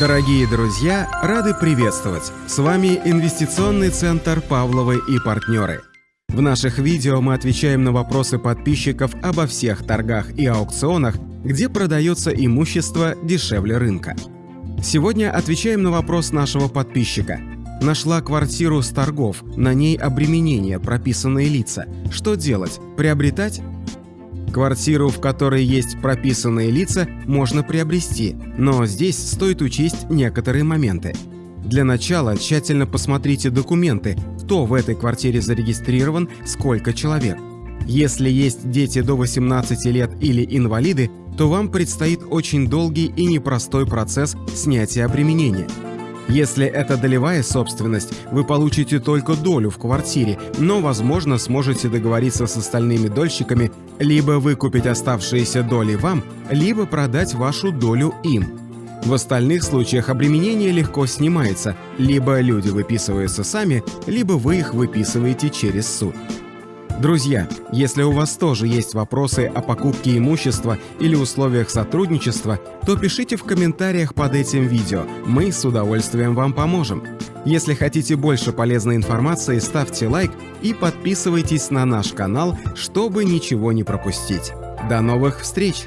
Дорогие друзья, рады приветствовать! С вами Инвестиционный центр «Павловы и партнеры». В наших видео мы отвечаем на вопросы подписчиков обо всех торгах и аукционах, где продается имущество дешевле рынка. Сегодня отвечаем на вопрос нашего подписчика. Нашла квартиру с торгов, на ней обременение, прописанные лица. Что делать? Приобретать? Квартиру, в которой есть прописанные лица, можно приобрести, но здесь стоит учесть некоторые моменты. Для начала тщательно посмотрите документы, кто в этой квартире зарегистрирован, сколько человек. Если есть дети до 18 лет или инвалиды, то вам предстоит очень долгий и непростой процесс снятия обременения – если это долевая собственность, вы получите только долю в квартире, но, возможно, сможете договориться с остальными дольщиками либо выкупить оставшиеся доли вам, либо продать вашу долю им. В остальных случаях обременение легко снимается, либо люди выписываются сами, либо вы их выписываете через суд. Друзья, если у вас тоже есть вопросы о покупке имущества или условиях сотрудничества, то пишите в комментариях под этим видео, мы с удовольствием вам поможем. Если хотите больше полезной информации, ставьте лайк и подписывайтесь на наш канал, чтобы ничего не пропустить. До новых встреч!